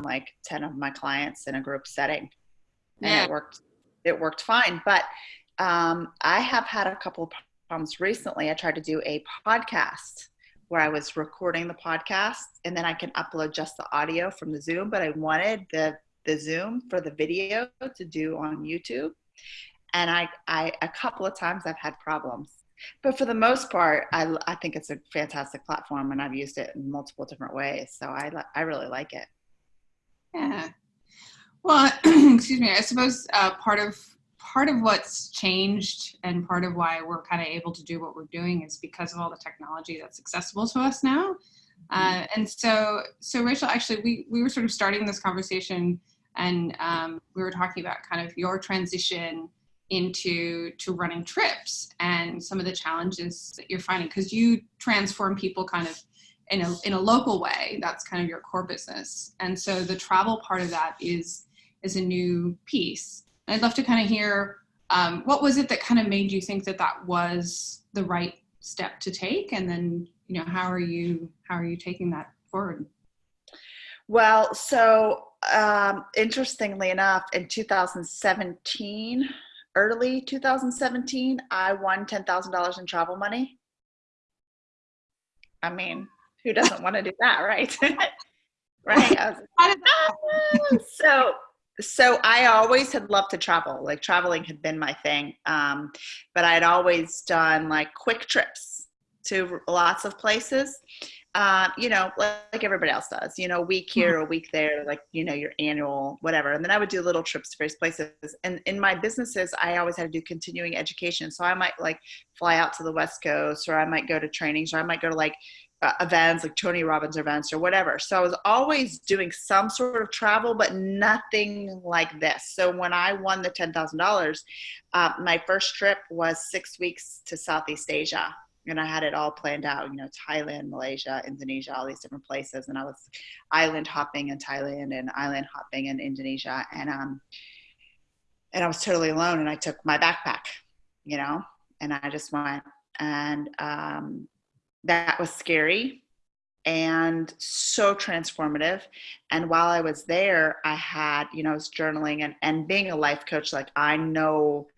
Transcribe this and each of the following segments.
like 10 of my clients in a group setting. And Yeah. it worked it worked fine. But um, i have had a couple of problems recently. I tried to do a podcast where i was recording the podcast and then i can upload just the audio from the zoom but i wanted the the zoom for the video to do on youtube. And i i a couple of times i've had problems. But for the most part i, I think it's a fantastic platform and i've used it in multiple different ways. So i i really like it Yeah. Well, excuse me. I suppose uh, part of part of what's changed and part of why we're kind of able to do what we're doing is because of all the technology that's accessible to us now. Uh, and so, so Rachel, actually, we we were sort of starting this conversation, and um, we were talking about kind of your transition into to running trips and some of the challenges that you're finding because you transform people kind of in a in a local way. That's kind of your core business, and so the travel part of that is is a new piece. And I'd love to kind of hear um, what was it that kind of made you think that that was the right step to take, and then you know how are you how are you taking that forward? Well, so um, interestingly enough, in 2017, early 2017, I won $10,000 in travel money. I mean, who doesn't want to do that, right? right? I was How so, so I always had loved to travel. Like traveling had been my thing, um, but I'd always done like quick trips to lots of places uh, you know, like, like everybody else does, you know, a week here, a week there, like, you know, your annual, whatever. And then I would do little trips to various places. And in my businesses, I always had to do continuing education. So I might like fly out to the West Coast, or I might go to trainings, or I might go to like uh, events, like Tony Robbins events, or whatever. So I was always doing some sort of travel, but nothing like this. So when I won the $10,000, uh, my first trip was six weeks to Southeast Asia and I had it all planned out, you know, Thailand, Malaysia, Indonesia, all these different places. And I was island hopping in Thailand and island hopping in Indonesia. And, um, and I was totally alone and I took my backpack, you know, and I just went and, um, that was scary and so transformative. And while I was there, I had, you know, I was journaling and, and being a life coach, like I know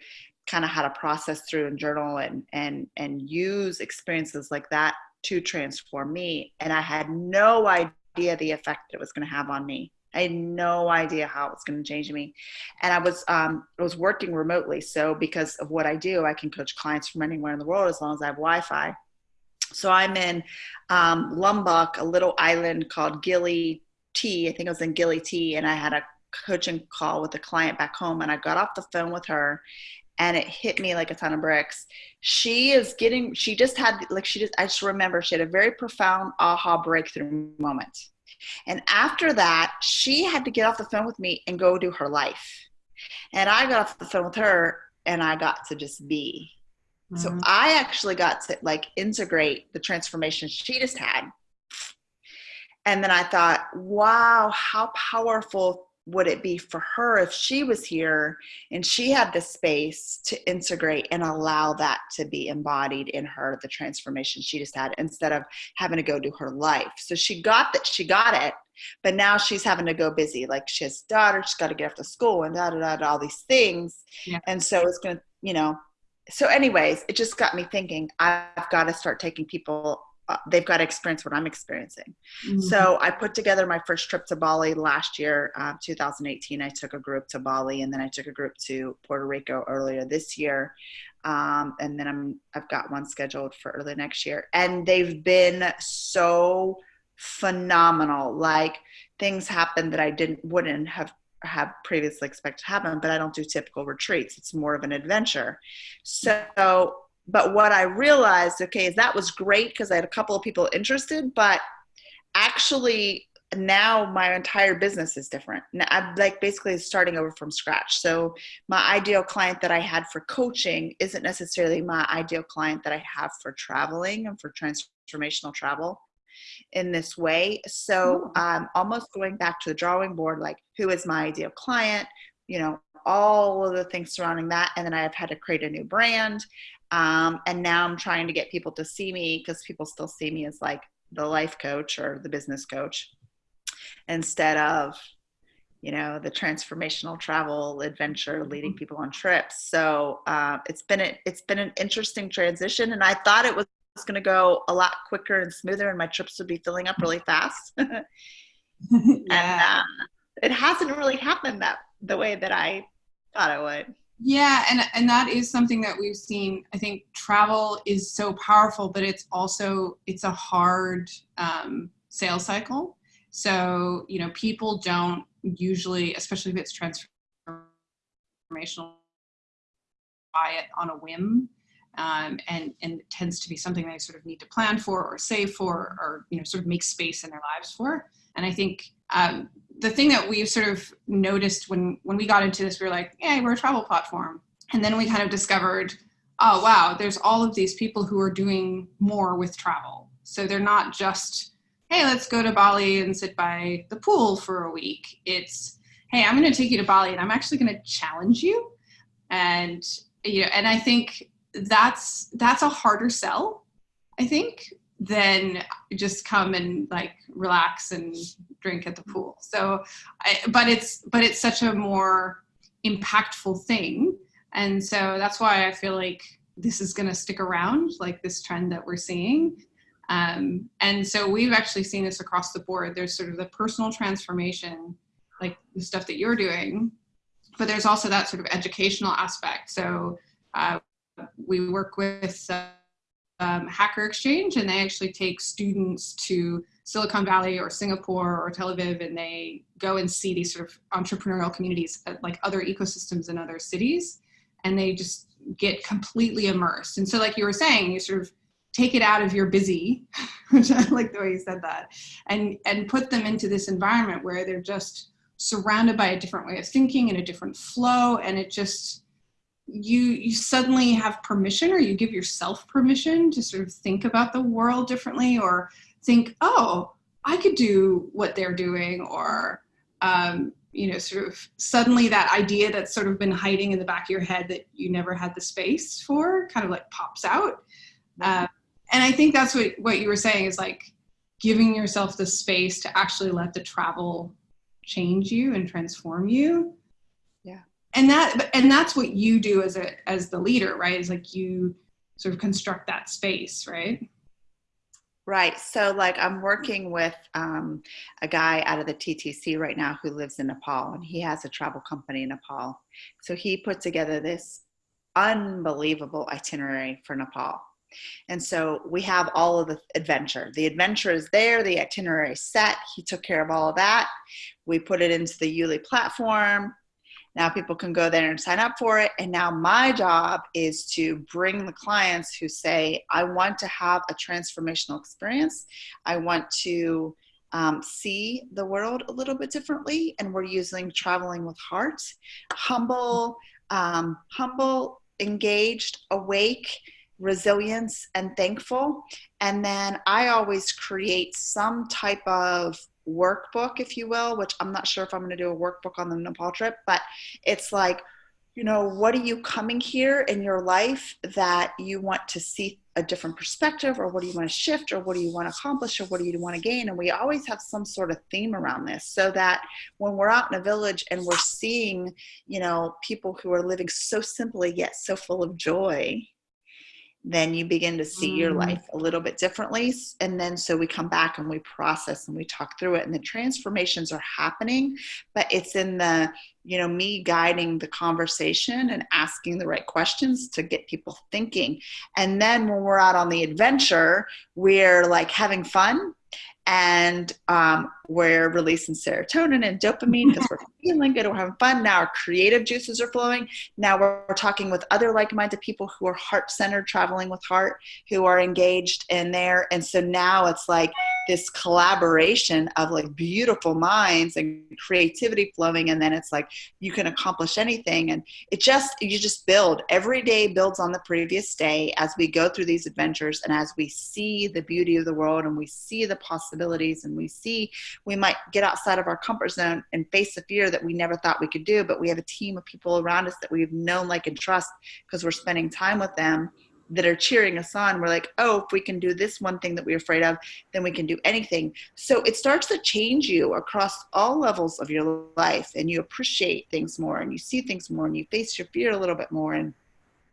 kind of how to process through and journal and and and use experiences like that to transform me. And i had no idea the effect it was going to have on me. I had no idea how it was going to change me. And i was um i was working remotely so because of what i do i can coach clients from anywhere in the world as long as i have wi-fi so i'm in um, lombok a little island called gili t i think it was in gili t and i had a coaching call with a client back home and i got off the phone with her and it hit me like a ton of bricks. She is getting, she just had, like, she just, I just remember she had a very profound aha breakthrough moment. And after that, she had to get off the phone with me and go do her life. And I got off the phone with her and I got to just be. Mm-hmm. So I actually got to like integrate the transformation she just had. And then I thought, wow, how powerful would it be for her if she was here and she had the space to integrate and allow that to be embodied in her the transformation she just had instead of having to go do her life so she got that she got it but now she's having to go busy like she has a daughter she's got to get off to school and da da da, da all these things yeah. and so it's gonna you know so anyways it just got me thinking i've got to start taking people uh, they've got to experience what I'm experiencing. Mm-hmm. So I put together my first trip to Bali last year, uh, 2018. I took a group to Bali, and then I took a group to Puerto Rico earlier this year, um, and then I'm I've got one scheduled for early next year. And they've been so phenomenal. Like things happened that I didn't wouldn't have have previously expected to happen, but I don't do typical retreats. It's more of an adventure. So but what I realized, okay, is that was great because I had a couple of people interested, but actually now my entire business is different. Now I'm like basically starting over from scratch. So my ideal client that I had for coaching isn't necessarily my ideal client that I have for traveling and for transformational travel in this way. So um, almost going back to the drawing board, like who is my ideal client? You know, all of the things surrounding that. And then I've had to create a new brand. Um, and now I'm trying to get people to see me because people still see me as like the life coach or the business coach. instead of you know the transformational travel adventure leading Mm-hmm. people on trips so uh, it's been a, it's been an interesting transition and i thought it was going to go a lot quicker and smoother and my trips would be filling up really fast and yeah. uh, it hasn't really happened that the way that i thought it would Yeah, and and that is something that we've seen. I think travel is so powerful, but it's also it's a hard um, sales cycle. So you know, people don't usually, especially if it's transformational, buy it on a whim, um, and and tends to be something they sort of need to plan for or save for or you know sort of make space in their lives for. And I think um, the thing that we've sort of noticed when when we got into this, we were like, "Hey, we're a travel platform," and then we kind of discovered, "Oh, wow, there's all of these people who are doing more with travel. So they're not just, hey, let's go to Bali and sit by the pool for a week. It's, hey, I'm going to take you to Bali and I'm actually going to challenge you." And you know, and I think that's that's a harder sell. I think than just come and like relax and drink at the pool. So, I, but it's but it's such a more impactful thing, and so that's why I feel like this is going to stick around, like this trend that we're seeing. Um, and so we've actually seen this across the board. There's sort of the personal transformation, like the stuff that you're doing, but there's also that sort of educational aspect. So uh, we work with. Uh, um, Hacker Exchange, and they actually take students to Silicon Valley or Singapore or Tel Aviv, and they go and see these sort of entrepreneurial communities, uh, like other ecosystems in other cities, and they just get completely immersed. And so, like you were saying, you sort of take it out of your busy, which I like the way you said that, and and put them into this environment where they're just surrounded by a different way of thinking and a different flow, and it just you you suddenly have permission or you give yourself permission to sort of think about the world differently or think oh i could do what they're doing or um, you know sort of suddenly that idea that's sort of been hiding in the back of your head that you never had the space for kind of like pops out. Uh, and i think that's what what you were saying is like giving yourself the space to actually let the travel change you and transform you and that and that's what you do as a as the leader right? Is like you sort of construct that space right? Right. So like i'm working with um, a guy out of the ttc right now who lives in nepal and he has a travel company in nepal. So he put together this unbelievable itinerary for nepal. And so we have all of the adventure. The adventure is there the itinerary set. He took care of all of that. We put it into the Yuli platform now people can go there and sign up for it. And now my job is to bring the clients who say, I want to have a transformational experience. I want to um, see the world a little bit differently. And we're using traveling with heart, humble, um, humble, engaged, awake, resilience, and thankful. And then I always create some type of workbook, if you will, which I'm not sure if I'm going to do a workbook on the Nepal trip, but it's like, you know, what are you coming here in your life that you want to see a different perspective, or what do you want to shift, or what do you want to accomplish, or what do you want to gain? And we always have some sort of theme around this so that when we're out in a village and we're seeing, you know, people who are living so simply yet so full of joy, then you begin to see mm. your life a little bit differently. And then so we come back and we process and we talk through it and the transformations are happening, but it's in the, you know, me guiding the conversation and asking the right questions to get people thinking. And then when we're out on the adventure, we're like having fun and um, we're releasing serotonin and dopamine because we're feeling good, we're having fun. Now our creative juices are flowing. Now we're, we're talking with other like-minded people who are heart-centered, traveling with heart, who are engaged in there. And so now it's like this collaboration of like beautiful minds and creativity flowing. And then it's like you can accomplish anything. And it just, you just build. Every day builds on the previous day as we go through these adventures and as we see the beauty of the world and we see the possibilities and we see we might get outside of our comfort zone and face a fear that we never thought we could do, but we have a team of people around us that we've known, like, and trust because we're spending time with them that are cheering us on. We're like, oh, if we can do this one thing that we're afraid of, then we can do anything. So it starts to change you across all levels of your life, and you appreciate things more, and you see things more, and you face your fear a little bit more. And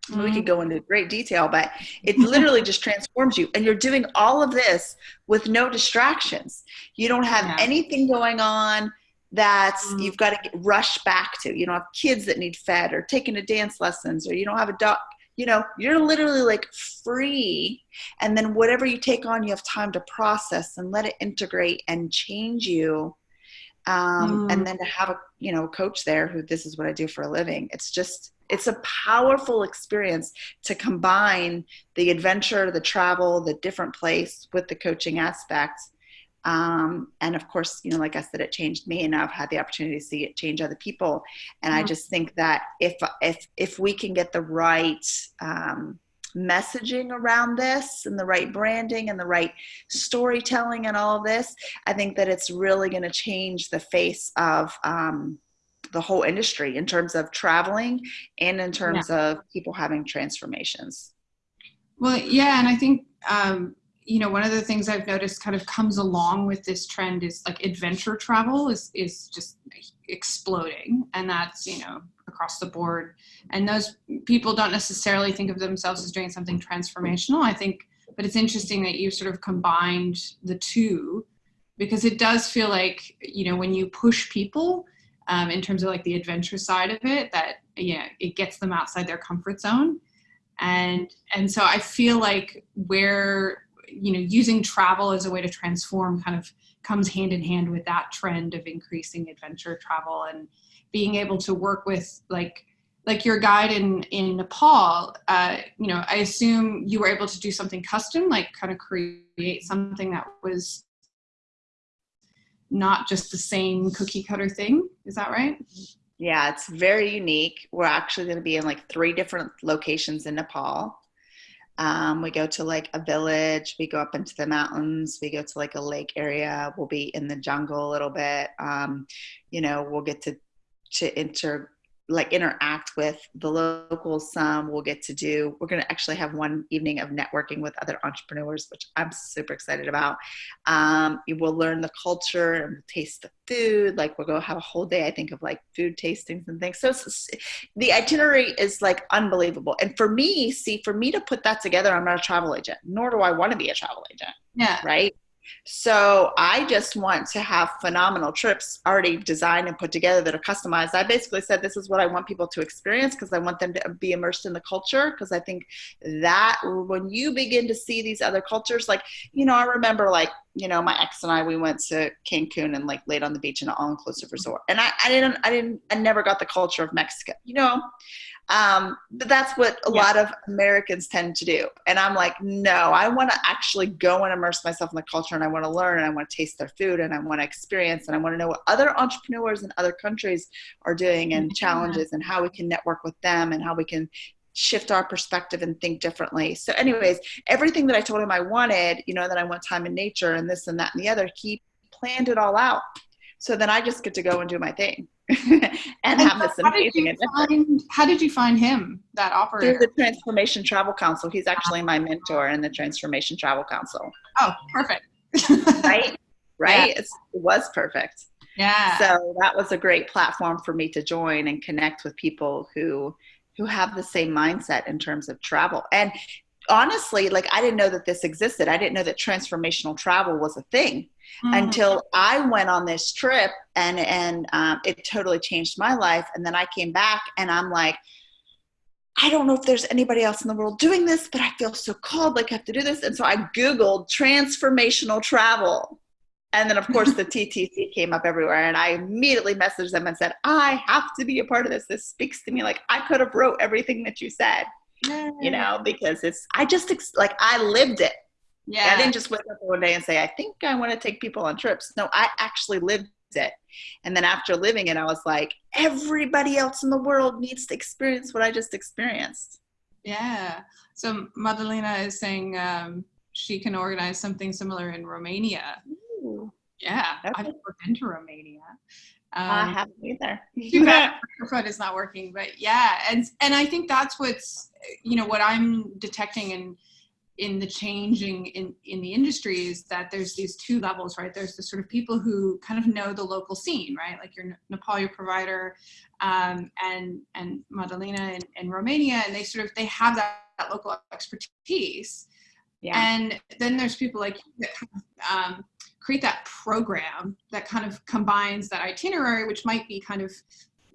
mm-hmm. we could go into great detail, but it literally just transforms you. And you're doing all of this with no distractions. You don't have yeah. anything going on that mm. you've got to rush back to. You don't have kids that need fed or taking a dance lessons, or you don't have a dog. You know, you're literally like free. And then whatever you take on, you have time to process and let it integrate and change you. Um, mm. And then to have a you know coach there who this is what I do for a living. It's just it's a powerful experience to combine the adventure, the travel, the different place with the coaching aspects um, and of course, you know, like I said, it changed me, and I've had the opportunity to see it change other people. And mm-hmm. I just think that if if if we can get the right um, messaging around this, and the right branding, and the right storytelling, and all of this, I think that it's really going to change the face of. Um, the whole industry in terms of traveling and in terms yeah. of people having transformations. Well, yeah, and I think um, you know, one of the things I've noticed kind of comes along with this trend is like adventure travel is, is just exploding. And that's, you know, across the board. And those people don't necessarily think of themselves as doing something transformational. I think, but it's interesting that you sort of combined the two because it does feel like, you know, when you push people um, in terms of like the adventure side of it, that, yeah, it gets them outside their comfort zone and and so i feel like where you know, using travel as a way to transform kind of comes hand in hand with that trend of increasing adventure travel and being able to work with like like your guide in in Nepal, uh, you know, I assume you were able to do something custom, like kind of create something that was not just the same cookie cutter thing. Is that right? Yeah, it's very unique. We're actually going to be in like three different locations in Nepal. Um, we go to like a village, we go up into the mountains, we go to like a lake area, we'll be in the jungle a little bit. Um, you know, we'll get to to inter like interact with the locals some we'll get to do. We're going to actually have one evening of networking with other entrepreneurs which i'm super excited about. Um, you will learn the culture and taste the food like we'll go have a whole day i think of like food tastings and things. So the itinerary is like unbelievable. And for me see for me to put that together i'm not a travel agent nor do i want to be a travel agent yeah. right so I just want to have phenomenal trips already designed and put together that are customized. I basically said this is what I want people to experience because I want them to be immersed in the culture because I think that when you begin to see these other cultures, like, you know, I remember like, you know, my ex and I, we went to Cancun and like laid on the beach in an all-inclusive resort. And I, I didn't, I didn't, I never got the culture of Mexico, you know, um, but that's what a yeah. lot of Americans tend to do. And I'm like, no, I want to actually go and immerse myself in the culture and I want to learn and I want to taste their food and I want to experience and I want to know what other entrepreneurs in other countries are doing and yeah. challenges and how we can network with them and how we can shift our perspective and think differently. So, anyways, everything that I told him I wanted, you know, that I want time in nature and this and that and the other, he planned it all out. So then I just get to go and do my thing. and, and have this amazing find, How did you find him, that operator? Through the Transformation Travel Council. He's actually my mentor in the Transformation Travel Council. Oh, perfect. right? Right? Yeah. it was perfect. Yeah. So that was a great platform for me to join and connect with people who who have the same mindset in terms of travel. And honestly, like I didn't know that this existed. I didn't know that transformational travel was a thing mm-hmm. until I went on this trip and and um, it totally changed my life. And then I came back and I'm like, I don't know if there's anybody else in the world doing this, but I feel so called, like I have to do this. And so I Googled transformational travel. And then, of course, the TTC came up everywhere, and I immediately messaged them and said, "I have to be a part of this. This speaks to me. Like I could have wrote everything that you said, you know, because it's I just like I lived it. Yeah. I didn't just wake up one day and say, I think I want to take people on trips. No, I actually lived it. And then after living it, I was like, everybody else in the world needs to experience what I just experienced. Yeah. So Madalena is saying um, she can organize something similar in Romania. Yeah, okay. I've never been to Romania. Um, I haven't either. too bad microphone is not working, but yeah, and and I think that's what's you know what I'm detecting in in the changing in in the industry is that there's these two levels, right? There's the sort of people who kind of know the local scene, right? Like your Nepal, your provider, um, and and Madalena in, in Romania, and they sort of they have that, that local expertise. Yeah. And then there's people like you that um, create that program that kind of combines that itinerary, which might be kind of,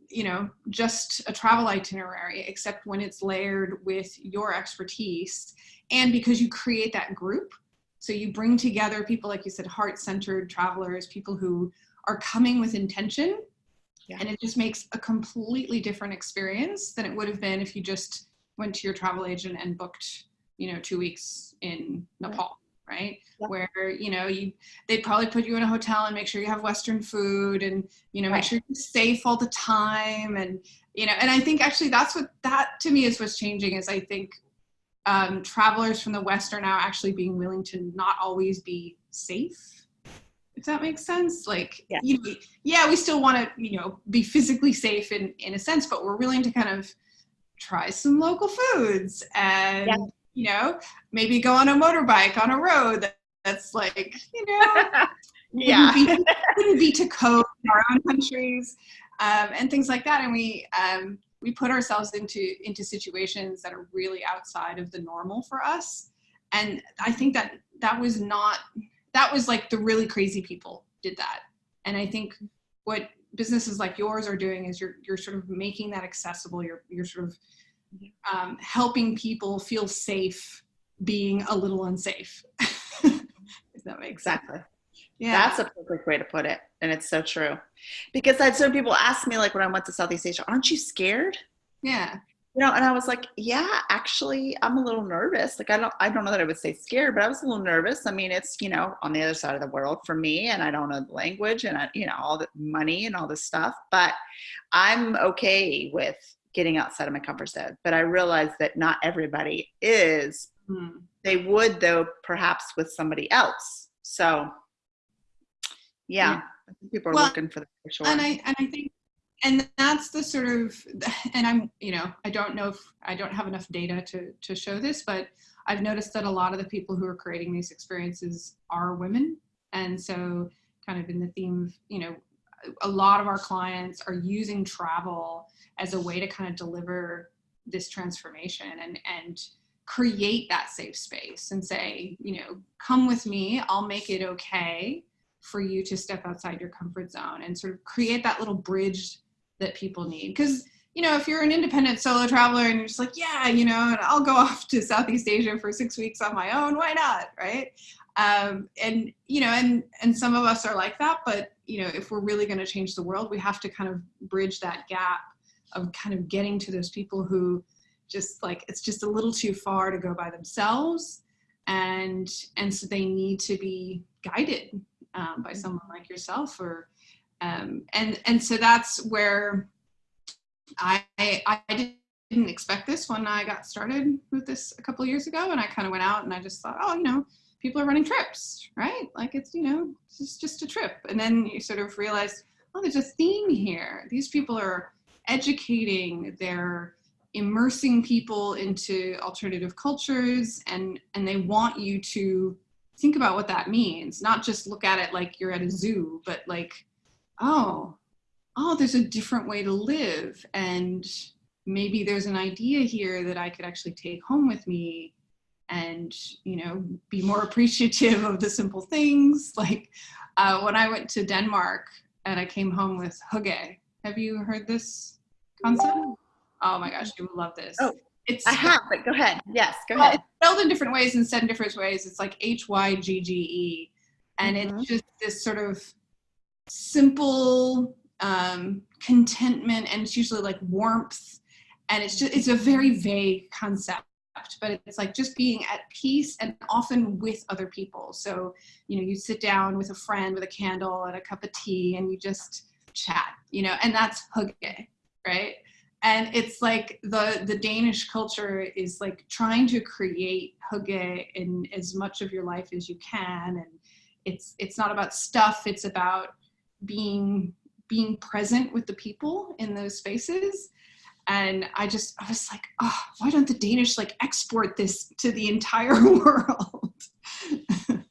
you know, just a travel itinerary, except when it's layered with your expertise. And because you create that group, so you bring together people, like you said, heart-centered travelers, people who are coming with intention. Yeah. And it just makes a completely different experience than it would have been if you just went to your travel agent and booked, you know, two weeks in Nepal right Yep. where you know you they probably put you in a hotel and make sure you have western food and you know Right. make sure you're safe all the time and you know and i think actually that's what that to me is what's changing is i think um, travelers from the west are now actually being willing to not always be safe if that makes sense like Yeah. you know, yeah we still want to you know be physically safe in in a sense but we're willing to kind of try some local foods and Yeah. You know maybe go on a motorbike on a road that, that's like you know yeah. wouldn't be, wouldn't be to code in our own countries um, and things like that. And we um, we put ourselves into into situations that are really outside of the normal for us. And i think that that was not that was like the really crazy people did that. And i think what businesses like yours are doing is you're you're sort of making that accessible. You're you're sort of um, helping people feel safe being a little unsafe if that makes sense Exactly. yeah That's a perfect way to put it. And it's so true. Because I had some people ask me, like when I went to Southeast Asia, aren't you scared? yeah You know, and I was like, yeah, actually, I'm a little nervous. Like, I don't, I don't know that I would say scared, but I was a little nervous. I mean, it's you know on the other side of the world for me, and I don't know the language, and I, you know, all the money and all this stuff. But I'm okay with getting outside of my comfort zone. But I realize that not everybody is. Hmm. They would, though, perhaps with somebody else. So, yeah, Yeah. I think people are Well, looking for that for sure. and i and i think and that's the sort of and i'm you know i don't know if i don't have enough data to to show this but i've noticed that a lot of the people who are creating these experiences are women and so kind of in the theme of you know a lot of our clients are using travel as a way to kind of deliver this transformation and and create that safe space and say you know come with me i'll make it okay for you to step outside your comfort zone and sort of create that little bridge that people need. Because, you know, if you're an independent solo traveler and you're just like, yeah, you know, and I'll go off to Southeast Asia for six weeks on my own, why not? Right. Um, and, you know, and, and some of us are like that, but, you know, if we're really going to change the world, we have to kind of bridge that gap of kind of getting to those people who just like, it's just a little too far to go by themselves. And, and so they need to be guided um, by someone like yourself or um, and and so that's where I I didn't expect this when I got started with this a couple of years ago and I kind of went out and I just thought oh you know people are running trips right? Like it's you know it's just, a trip. And then you sort of realize oh there's a theme here. These people are educating they're immersing people into alternative cultures and and they want you to think about what that means. Not just look at it like you're at a zoo but like oh oh there's a different way to live. And maybe there's an idea here that i could actually take home with me and you know be more appreciative of the simple things like uh, when i went to denmark and i came home with hygge have you heard this concept oh my gosh you would love this Oh, it's I have, but go ahead. Yes, go ahead. it's spelled in different ways and said in different ways. It's like H Y G G E, and Mhm. it's just this sort of simple um, contentment, and it's usually like warmth, and it's just it's a very vague concept, but it's like just being at peace and often with other people. So you know, you sit down with a friend with a candle and a cup of tea, and you just chat, you know, and that's hygge, right? and it's like the the danish culture is like trying to create hygge in as much of your life as you can and it's it's not about stuff it's about being being present with the people in those spaces and i just i was like oh why don't the danish like export this to the entire world?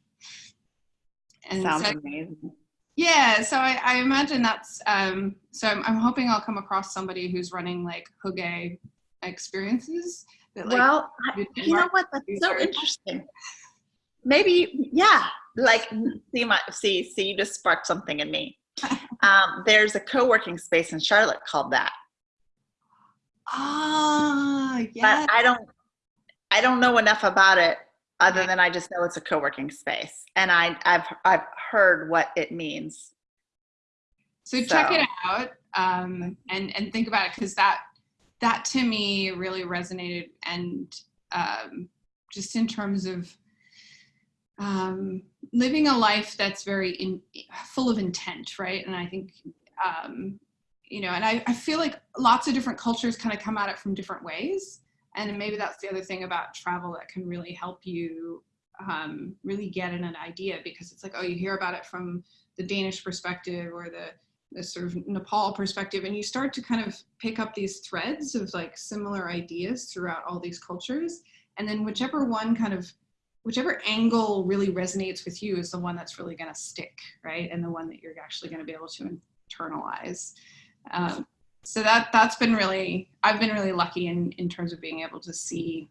And sounds so, amazing. Yeah so I, I imagine that's um so I'm, I'm, hoping i'll come across somebody who's running like hygge experiences that, like, well you know what? That's so interesting. Maybe yeah like see my see see you just sparked something in me. Um, there's a co-working space in charlotte called that ah yeah but i don't i don't know enough about it other than i just know it's a co-working space and i i've i've heard what it means so, so. check it out um, and and think about it because that that to me really resonated and um, just in terms of um, living a life that's very in, full of intent, right? And I think, um, you know, and I, I feel like lots of different cultures kind of come at it from different ways. And maybe that's the other thing about travel that can really help you um, really get an, an idea because it's like, oh, you hear about it from the Danish perspective or the, the sort of Nepal perspective, and you start to kind of pick up these threads of like similar ideas throughout all these cultures. And then whichever one kind of whichever angle really resonates with you is the one that's really going to stick, right? And the one that you're actually going to be able to internalize. Um, so that that's been really I've been really lucky in in terms of being able to see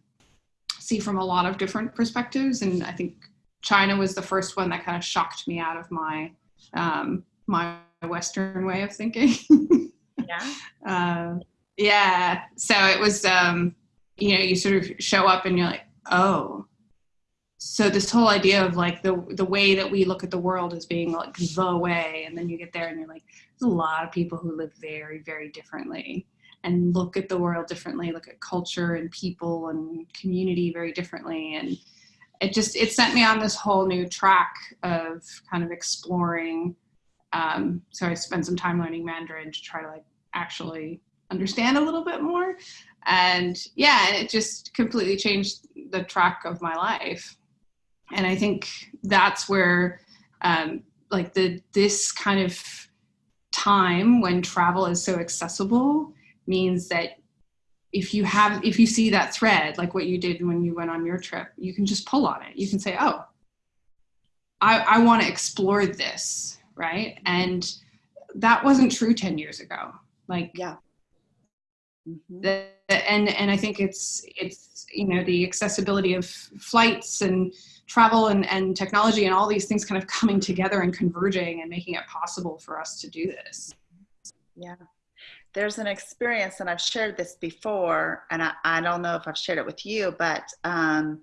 see from a lot of different perspectives, and I think China was the first one that kind of shocked me out of my um, my Western way of thinking. yeah. Uh, yeah. So it was, um, you know, you sort of show up and you're like, oh, so this whole idea of like the the way that we look at the world as being like the way and then you get there and you're like there's a lot of people who live very very differently and look at the world differently look at culture and people and community very differently. And it just it sent me on this whole new track of kind of exploring um, so i spent some time learning mandarin to try to like actually understand a little bit more. And yeah it just completely changed the track of my life and I think that's where um, like the this kind of time when travel is so accessible means that if you have if you see that thread like what you did when you went on your trip you can just pull on it. You can say oh i, I want to explore this right? And that wasn't true 10 years ago. Like yeah. Mm-hmm. the, and and i think it's it's you know the accessibility of flights and travel and, and technology and all these things kind of coming together and converging and making it possible for us to do this. Yeah. There's an experience, and I've shared this before, and I, I don't know if I've shared it with you, but um,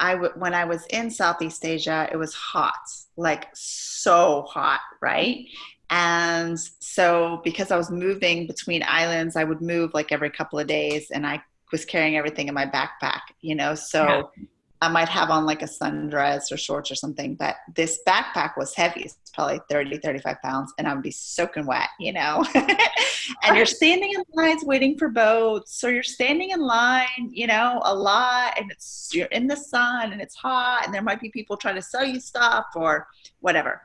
I w- when I was in Southeast Asia, it was hot, like so hot, right? And so, because I was moving between islands, I would move like every couple of days, and I was carrying everything in my backpack, you know. So yeah. I might have on like a sundress or shorts or something, but this backpack was heavy. It's probably 30, 35 pounds, and I would be soaking wet, you know. and you're standing in lines waiting for boats, or you're standing in line, you know, a lot, and it's you're in the sun and it's hot, and there might be people trying to sell you stuff or whatever.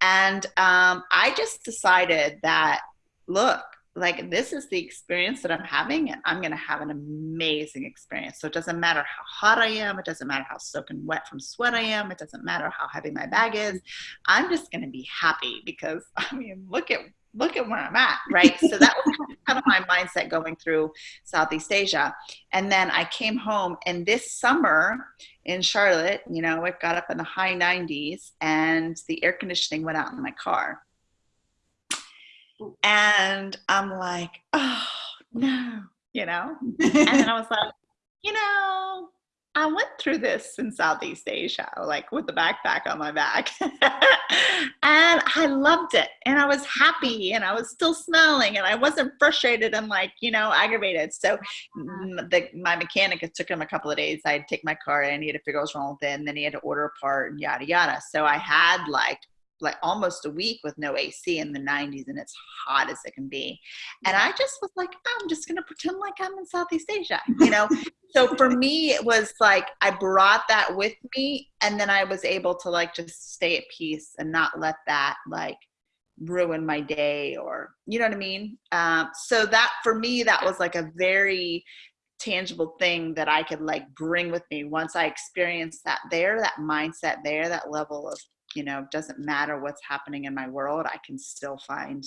And um, I just decided that, look, like this is the experience that I'm having, and I'm going to have an amazing experience. So it doesn't matter how hot I am, it doesn't matter how soaking wet from sweat I am, it doesn't matter how heavy my bag is. I'm just going to be happy because I mean, look at look at where I'm at, right? so that was kind of my mindset going through Southeast Asia. And then I came home, and this summer in Charlotte, you know, it got up in the high 90s, and the air conditioning went out in my car and I'm like, oh no, you know? and then I was like, you know, I went through this in Southeast Asia, like with the backpack on my back. and I loved it. And I was happy and I was still smiling and I wasn't frustrated and like, you know, aggravated. So uh-huh. the, my mechanic, it took him a couple of days. I'd take my car and he had to figure out what's wrong with it. And then he had to order a part and yada, yada. So I had like like almost a week with no AC in the 90s and it's hot as it can be. And I just was like, I'm just going to pretend like I'm in Southeast Asia, you know? so for me, it was like I brought that with me and then I was able to like just stay at peace and not let that like ruin my day or you know what i mean um, so that for me that was like a very tangible thing that i could like bring with me once i experienced that there that mindset there that level of you know doesn't matter what's happening in my world i can still find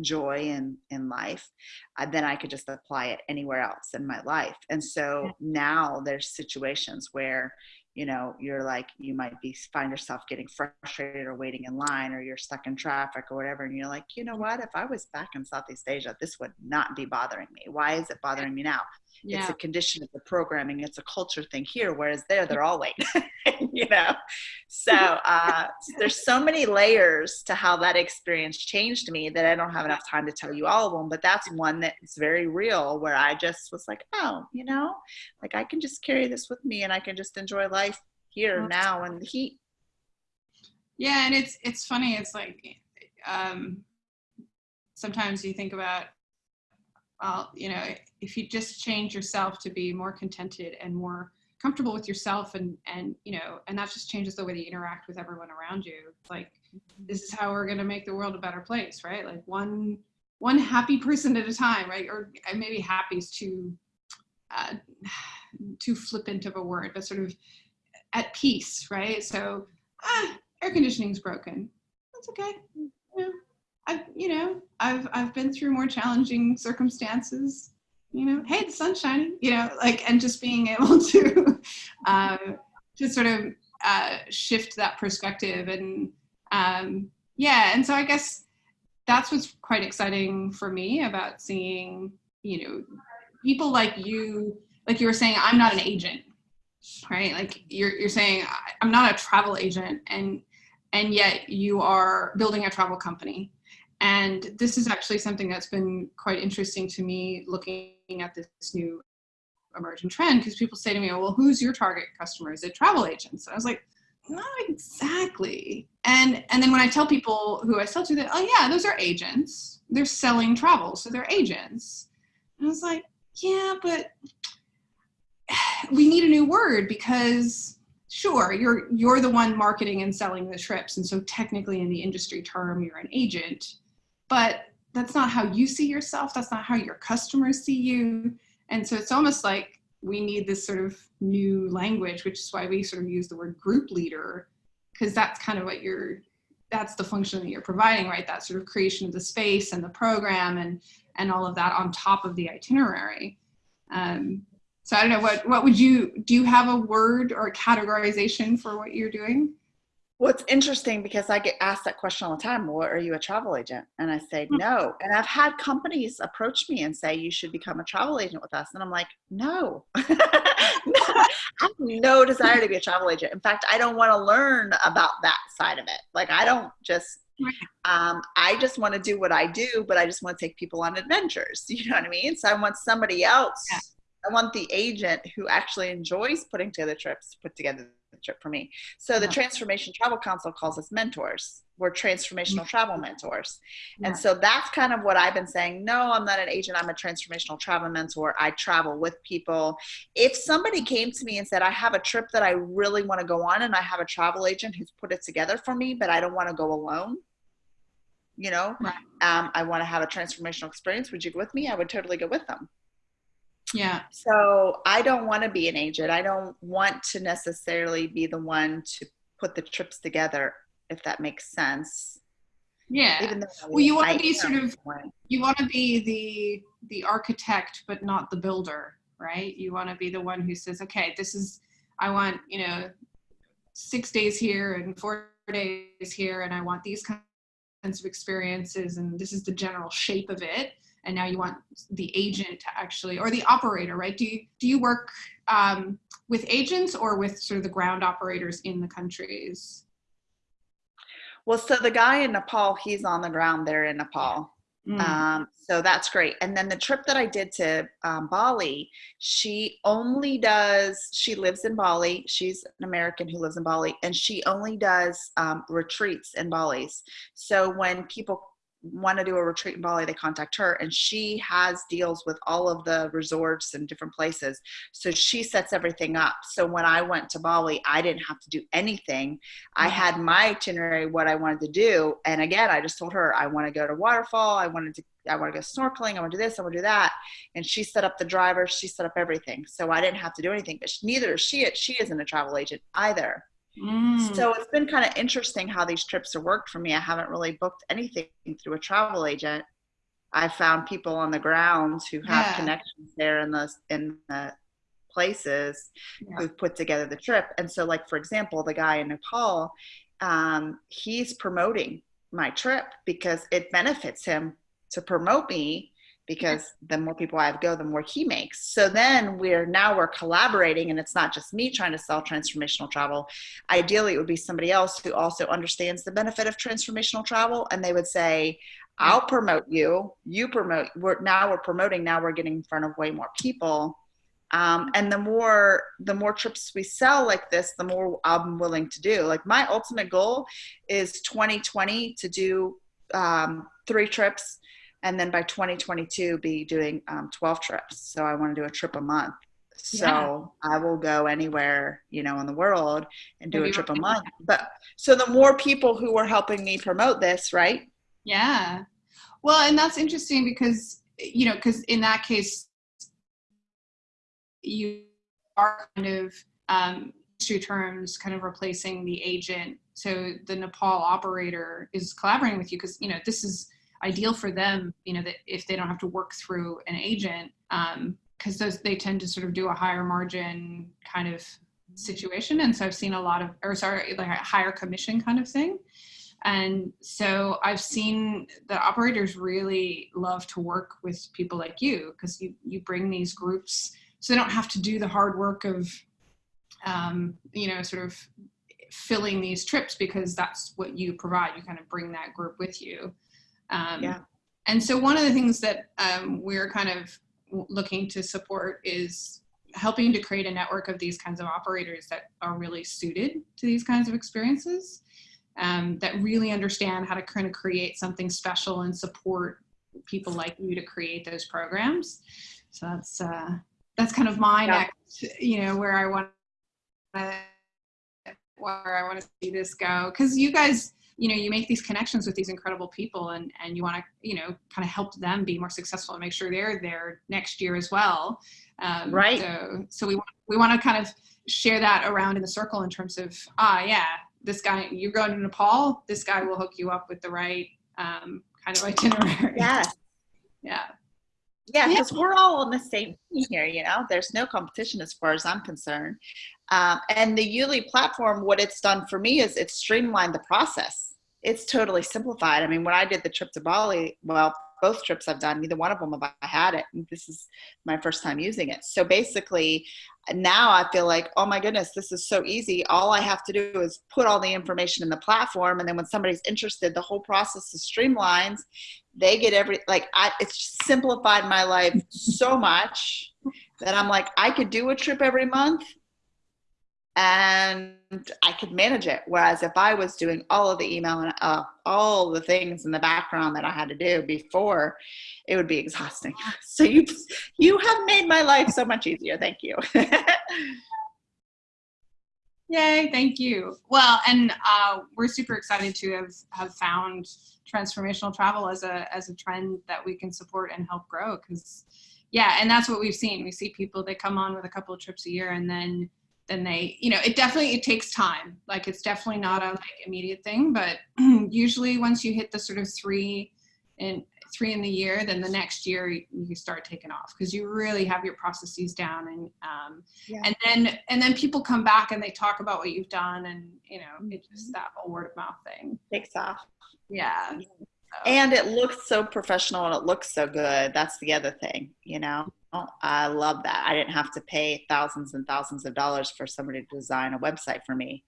joy in in life uh, then i could just apply it anywhere else in my life. And so now there's situations where you know you're like you might be find yourself getting frustrated or waiting in line or you're stuck in traffic or whatever and you're like you know what? If i was back in southeast asia this would not be bothering me. Why is it bothering me now yeah. it's a condition of the programming. It's a culture thing here whereas there they're all late you know? So uh, there's so many layers to how that experience changed me that i don't have enough time to tell you all of them but that's one that's very real where i just was like oh you know? Like i can just carry this with me and i can just enjoy life here now in the heat. Yeah and it's it's funny it's like um sometimes you think about well, you know, if you just change yourself to be more contented and more comfortable with yourself and, and, you know, and that just changes the way that you interact with everyone around you. Like, this is how we're going to make the world a better place, right? Like one, one happy person at a time, right? Or maybe happy is too, uh, too flippant of a word, but sort of at peace, right? So, ah, air conditioning's broken. That's okay. You know, I've, you know, I've, I've been through more challenging circumstances, you know, hey, the sun's shining, you know, like, and just being able to, uh, to sort of uh, shift that perspective and, um, yeah. And so I guess that's what's quite exciting for me about seeing, you know, people like you, like you were saying, I'm not an agent, right? Like you're, you're saying, I'm not a travel agent and, and yet you are building a travel company and this is actually something that's been quite interesting to me looking at this new emerging trend because people say to me, well, who's your target customer? Is it travel agents? And I was like, not exactly. And and then when I tell people who I sell to that, oh yeah, those are agents. They're selling travel, so they're agents. And I was like, yeah, but we need a new word because sure, you're you're the one marketing and selling the trips. And so technically in the industry term, you're an agent but that's not how you see yourself. That's not how your customers see you. And so it's almost like we need this sort of new language, which is why we sort of use the word group leader, because that's kind of what you're, that's the function that you're providing, right? That sort of creation of the space and the program and, and all of that on top of the itinerary. Um, so I don't know, what, what would you, do you have a word or a categorization for what you're doing? Well, it's interesting because I get asked that question all the time. Well, are you a travel agent? And I say hmm. no. And I've had companies approach me and say you should become a travel agent with us. And I'm like, no. I have no desire to be a travel agent. In fact, I don't want to learn about that side of it. Like I don't just um, I just want to do what I do, but I just want to take people on adventures. You know what I mean? So I want somebody else. Yeah. I want the agent who actually enjoys putting together trips to put together trip for me. So the Transformation Travel Council calls us mentors. We're transformational mm-hmm. travel mentors. Yeah. And so that's kind of what I've been saying. No, I'm not an agent. I'm a transformational travel mentor. I travel with people. If somebody came to me and said, I have a trip that I really want to go on and I have a travel agent who's put it together for me, but I don't want to go alone, you know, right. um, I want to have a transformational experience. Would you go with me? I would totally go with them. Yeah. So I don't want to be an agent. I don't want to necessarily be the one to put the trips together, if that makes sense. Yeah. Even though well, you want to be sort of you want to be the the architect, but not the builder, right? You want to be the one who says, okay, this is I want you know six days here and four days here, and I want these kinds of experiences, and this is the general shape of it and now you want the agent to actually or the operator right? Do you do you work um, with agents or with sort of the ground operators in the countries? Well so the guy in nepal he's on the ground there in nepal. Mm. um, so that's great. And then the trip that i did to um, bali she only does she lives in bali. She's an american who lives in bali and she only does um, retreats in bali's so when people want to do a retreat in Bali, they contact her, and she has deals with all of the resorts and different places. So she sets everything up. So when I went to Bali, I didn't have to do anything. I mm-hmm. had my itinerary, what I wanted to do, and again, I just told her I want to go to waterfall. I wanted to. I want to go snorkeling. I want to do this. I want to do that. And she set up the driver. She set up everything. So I didn't have to do anything. But neither is she. It she isn't a travel agent either. Mm. So it's been kind of interesting how these trips have worked for me. I haven't really booked anything through a travel agent. I found people on the grounds who have Yeah. connections there in the in the places Yeah. who've put together the trip. And so, like for example, the guy in Nepal, um, he's promoting my trip because it benefits him to promote me because the more people I have go, the more he makes. So then we're now we're collaborating, and it's not just me trying to sell transformational travel. Ideally, it would be somebody else who also understands the benefit of transformational travel, and they would say, "I'll promote you. You promote. We're now we're promoting. Now we're getting in front of way more people." Um, and the more the more trips we sell like this, the more I'm willing to do. Like my ultimate goal is 2020 to do um, three trips and then by 2022 be doing um, 12 trips so i want to do a trip a month so Yeah. i will go anywhere you know in the world and do Maybe a trip a month but so the more people who are helping me promote this right Yeah. Well, and that's interesting because, you know, because in that case, you are kind of, um, industry terms, kind of replacing the agent. So the Nepal operator is collaborating with you because, you know, this is ideal for them, you know, that if they don't have to work through an agent, because those they tend to sort of do a higher margin kind of situation. And so I've seen a lot of, or sorry, like a higher commission kind of thing. And so I've seen the operators really love to work with people like you because you, you bring these groups so they don't have to do the hard work of, um, you know, sort of filling these trips because that's what you provide. You kind of bring that group with you. Um, Yeah. And so one of the things that um, we're kind of looking to support is helping to create a network of these kinds of operators that are really suited to these kinds of experiences um, that really understand how to kind of create something special and support people like you to create those programs. So that's uh, that's kind of my Yeah. next, you know, where I want to where I want to see this go because you guys, you know, you make these connections with these incredible people and and you want to, you know, kind of help them be more successful and make sure they're there next year as well. Um, Right. So so we want we want to kind of share that around in the circle in terms of ah yeah this guy you're going to Nepal this guy will hook you up with the right um, kind of itinerary. yes Yeah. Yeah Yeah. because we're all on the same team here you know? There's no competition as far as i'm concerned. Um, and the Yuli platform what it's done for me is it's streamlined the process. It's totally simplified. I mean when i did the trip to bali well both trips i've done neither one of them have i had it and this is my first time using it. So basically now i feel like oh my goodness this is so easy. All i have to do is put all the information in the platform and then when somebody's interested the whole process is streamlined. They get every like I, it's simplified my life so much that i'm like i could do a trip every month and i could manage it. Whereas if i was doing all of the email and uh, all the things in the background that i had to do before it would be exhausting. So you you have made my life so much easier. Thank you. Yay, thank you. Well, and uh, we're super excited to have, have found transformational travel as a as a trend that we can support and help grow because yeah, and that's what we've seen. We see people they come on with a couple of trips a year and then then they, you know, it definitely it takes time. Like it's definitely not a like immediate thing, but usually once you hit the sort of 3 in three in the year, then the next year you, you start taking off because you really have your processes down and um, Yeah. and then and then people come back and they talk about what you've done and you know it's just that whole word of mouth thing. Takes off. Yeah. So, and it looks so professional and it looks so good. That's the other thing you know Oh, I love that. I didn't have to pay thousands and thousands of dollars for somebody to design a website for me.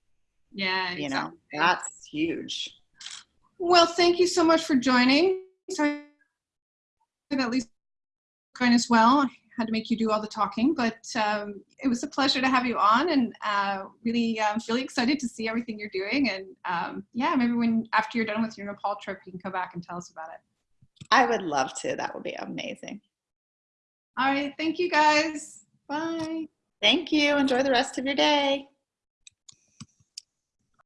Yeah, you know, that's huge. Well, thank you so much for joining. Sorry at least kind as well. I had to make you do all the talking, but um, it was a pleasure to have you on and uh, really, um, really excited to see everything you're doing. And um, yeah, maybe when after you're done with your Nepal trip, you can come back and tell us about it. I would love to. That would be amazing. All right. Thank you guys. Bye. Thank you. Enjoy the rest of your day.